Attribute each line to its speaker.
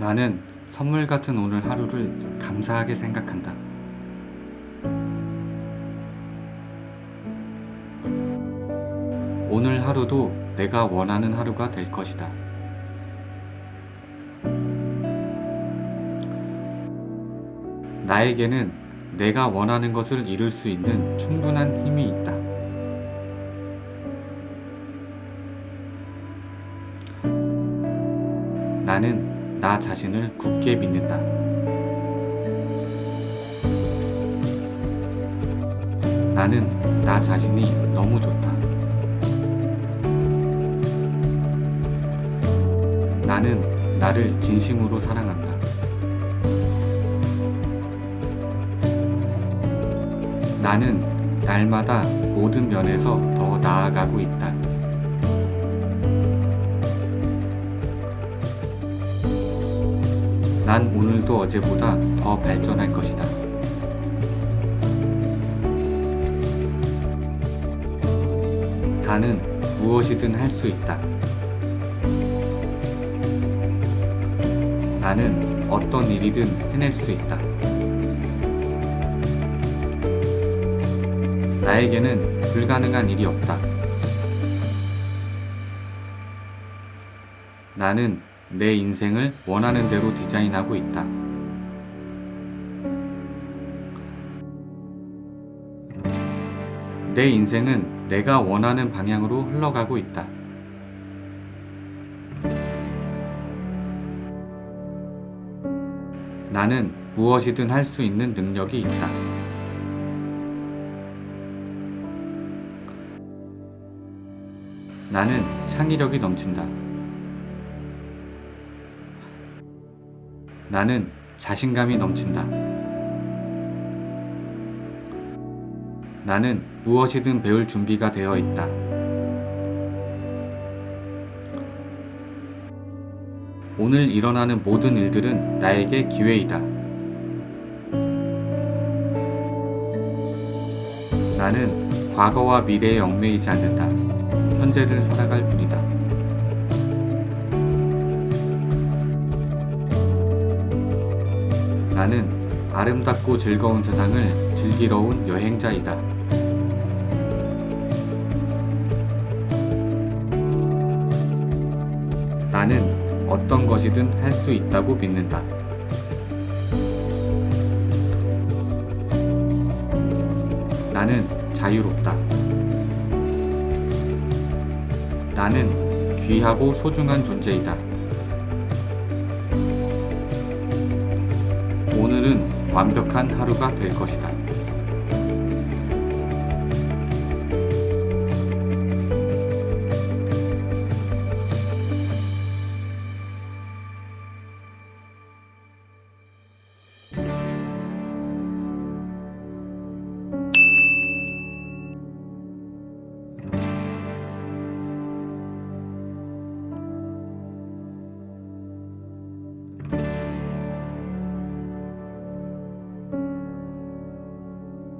Speaker 1: 나는 선물 같은 오늘 하루를 감사하게 생각한다. 오늘 하루도 내가 원하는 하루가 될 것이다. 나에게는 내가 원하는 것을 이룰 수 있는 충분한 힘이 있다. 나는 나 자신을 굳게 믿는다. 나는 나 자신이 너무 좋다. 나는 나를 진심으로 사랑한다. 나는 날마다 모든 면에서 더 나아가고 있다. 난 오늘도 어제보다 더 발전할 것이다. 나는 무엇이든 할 수 있다. 나는 어떤 일이든 해낼 수 있다. 나에게는 불가능한 일이 없다. 나는 내 인생을 원하는 대로 디자인하고 있다. 내 인생은 내가 원하는 방향으로 흘러가고 있다. 나는 무엇이든 할 수 있는 능력이 있다. 나는 창의력이 넘친다. 나는 자신감이 넘친다. 나는 무엇이든 배울 준비가 되어 있다. 오늘 일어나는 모든 일들은 나에게 기회이다. 나는 과거와 미래에 얽매이지 않는다. 현재를 살아갈 뿐이다. 나는 아름답고 즐거운 세상을 즐기러 온 여행자이다. 나는 어떤 것이든 할 수 있다고 믿는다. 나는 자유롭다. 나는 귀하고 소중한 존재이다. 완벽한 하루가 될 것이다.